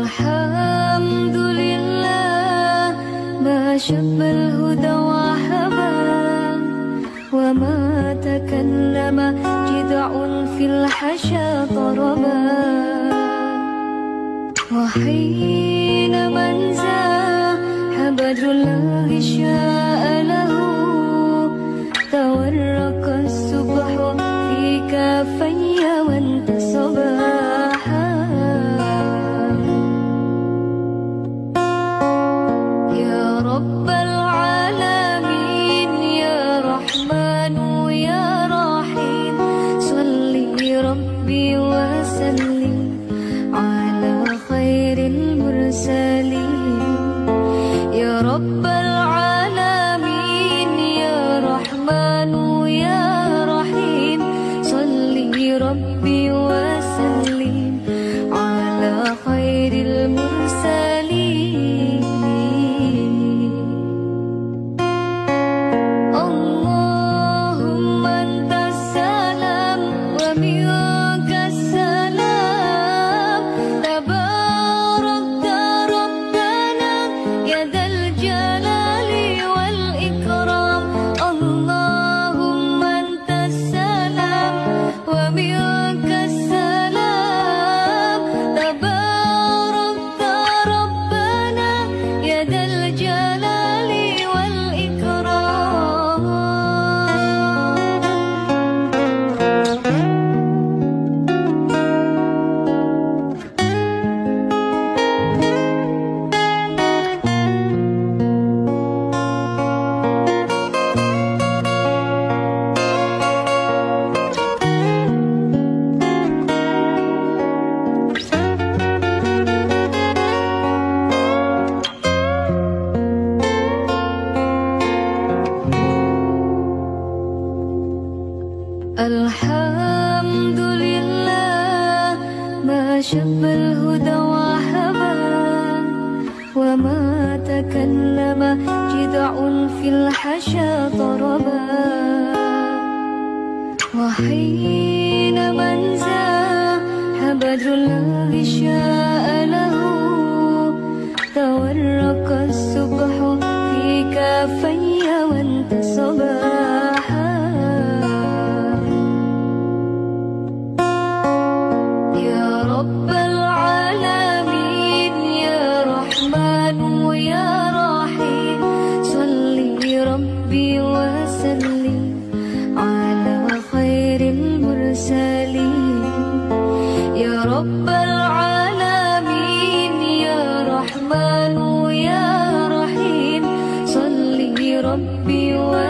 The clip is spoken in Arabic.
الحمد لله وما تكلم. جدع في الحشا طربا وحين من زاح بدر الله شاء له. تورق الصبح في كافي وانتصبا. 原来。شب الهدى وحبا وما تكلم جدع في الحشا طربا وحين من زاح بدر الله شاء له تورق الصبح في كافي وانتصبا رب العالمين يا رحمن يا رحيم. صلي ربي وسلم.